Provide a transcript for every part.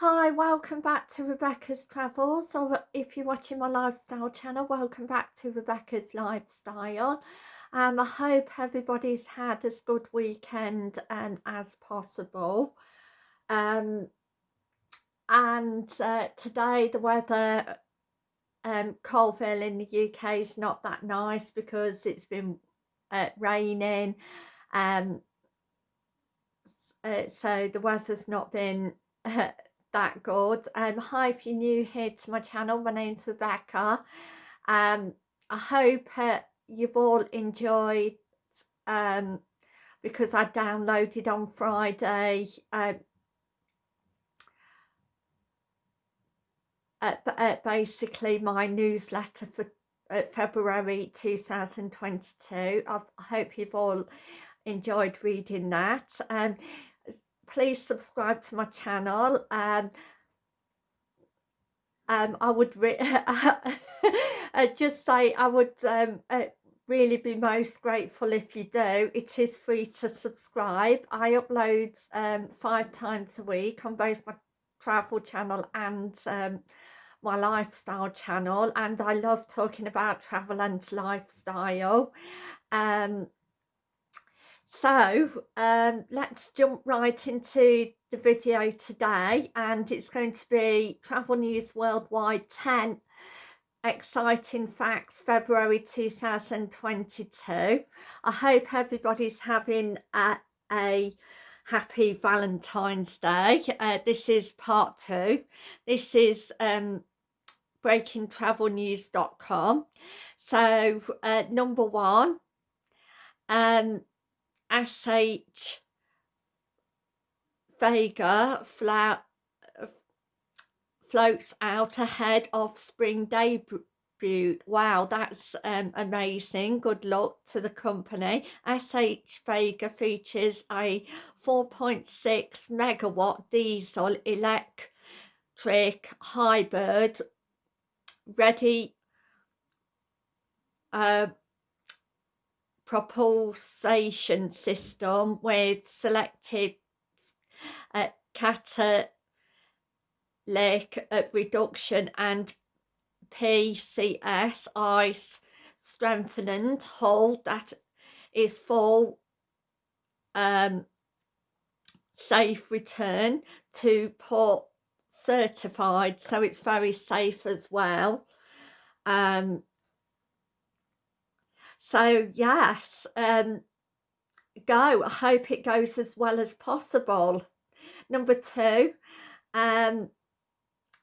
Hi, welcome back to Rebecca's Travels, or if you're watching my lifestyle channel, welcome back to Rebecca's Lifestyle. Um, I hope everybody's had as good weekend um, as possible. Um, and uh, today the weather, um, Coalville in the UK is not that nice because it's been uh, raining. Um, uh, so the weather's not been that good. Um, hi, if you're new here to my channel, my name's Rebecca. Um, I hope uh, you've all enjoyed um, because I downloaded on Friday uh, uh, uh, basically my newsletter for uh, February 2022. I've, i hope you've all enjoyed reading that. Um, please subscribe to my channel um, um, I would just say I would um, uh, really be most grateful if you do. It is free to subscribe. I upload um, five times a week on both my travel channel and um, my lifestyle channel and I love talking about travel and lifestyle. Um, so um, let's jump right into the video today and it's going to be Travel News Worldwide 10 exciting facts February 2022 I hope everybody's having a, a happy Valentine's Day. Uh, this is part two. This is um, breakingtravelnews.com so uh, number one um, SH Vega floats out ahead of spring debut. Wow, that's um, amazing. Good luck to the company. SH Vega features a 4.6 megawatt diesel electric hybrid ready uh, propulsion system with selective uh, catalytic uh, reduction and PCS ice strengthened hull that is for um, safe return to port certified so it's very safe as well. Um, so yes um go i hope it goes as well as possible. Number two um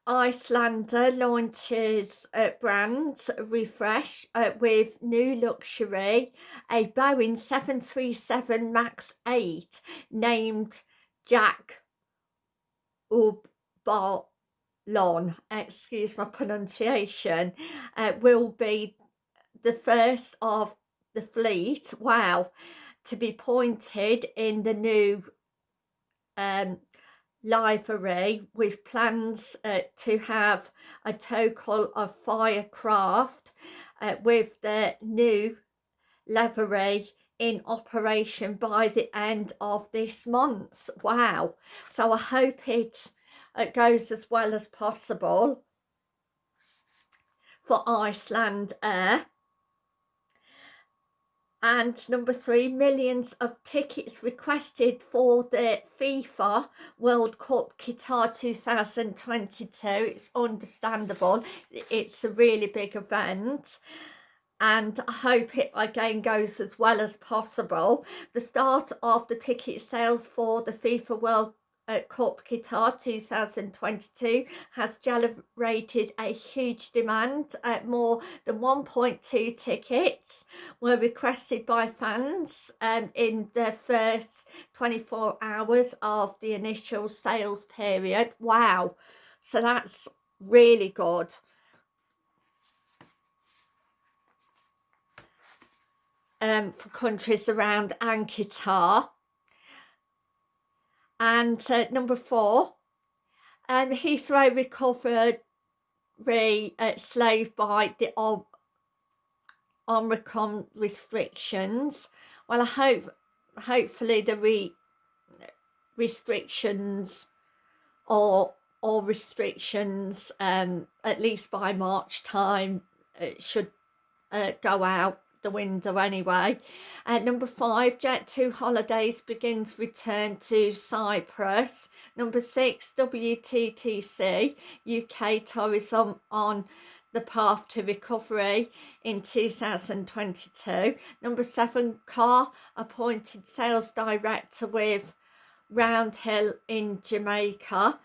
Icelandair launches a brand refresh uh, with new luxury, a Boeing 737 MAX 8 named Jack Ubalon, excuse my pronunciation, uh, will be the first of the fleet, wow, to be pointed in the new um, livery with plans uh, to have a total of five craft uh, with the new livery in operation by the end of this month. Wow. So I hope it, it goes as well as possible for Icelandair and number three millions of tickets requested for the FIFA World Cup Qatar 2022 it's understandable it's a really big event and I hope it again goes as well as possible. The start of the ticket sales for the FIFA World at Cup Qatar 2022 has generated a huge demand. At more than 1.2 tickets were requested by fans um, in the first 24 hours of the initial sales period. Wow, so that's really good. Um, for countries around and Qatar and uh, number four, um, Heathrow recovered re uh, slave by the Om Omicron restrictions. Well, I hope hopefully the re restrictions or all restrictions um, at least by March time it should uh, go out the window anyway. Uh, number five, Jet2 Holidays begins return to Cyprus. Number six, WTTC UK Tourism on the path to recovery in 2022. Number seven, Car appointed sales director with Roundhill in Jamaica.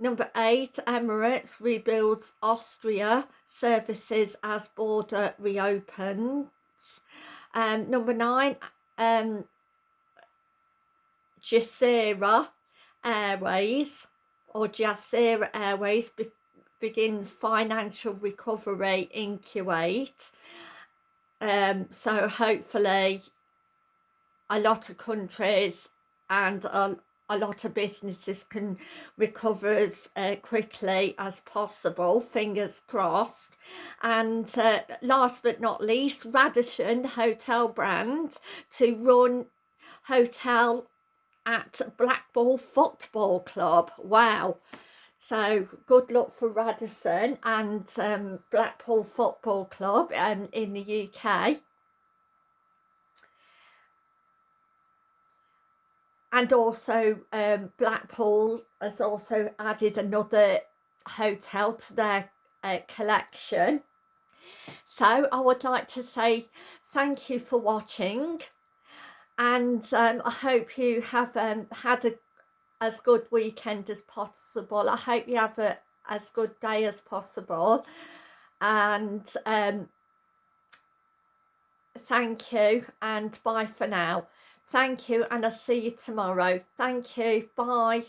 Number eight, Emirates rebuilds Austria services as border Um, number nine, um, Jazeera Airways or Jazeera Airways be begins financial recovery in Kuwait. Um, so hopefully a lot of countries and a, a lot of businesses can recover as uh, quickly as possible fingers crossed. And uh, last but not least Radisson hotel brand to run hotel at Blackpool Football Club. Wow. So good luck for Radisson and um, Blackpool Football Club um, in the UK and also um, Blackpool has also added another hotel to their uh, collection. So I would like to say thank you for watching. And um, I hope you have um, had a as good weekend as possible. I hope you have a as good day as possible. And um, thank you and bye for now Thank you and I'll see you tomorrow. Thank you. Bye.